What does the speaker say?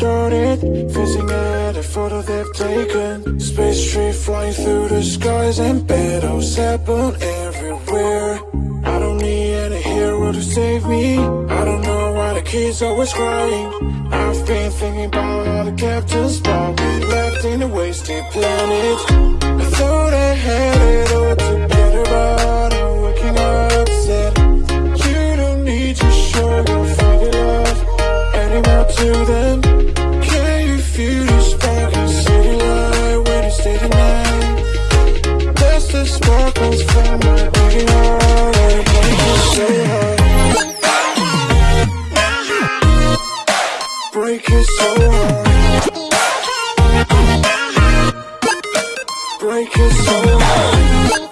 started Fizzing at a photo they've taken. Space tree flying through the skies And battles happen everywhere. I don't need any hero to save me. I don't know why the kids always crying. I've been thinking about all the captains But we left in a wasted planet Them Can you feel the spark in city light When you stay tonight? That's the sparkles from my beating heart. So hard Break it so hard. Break it so hard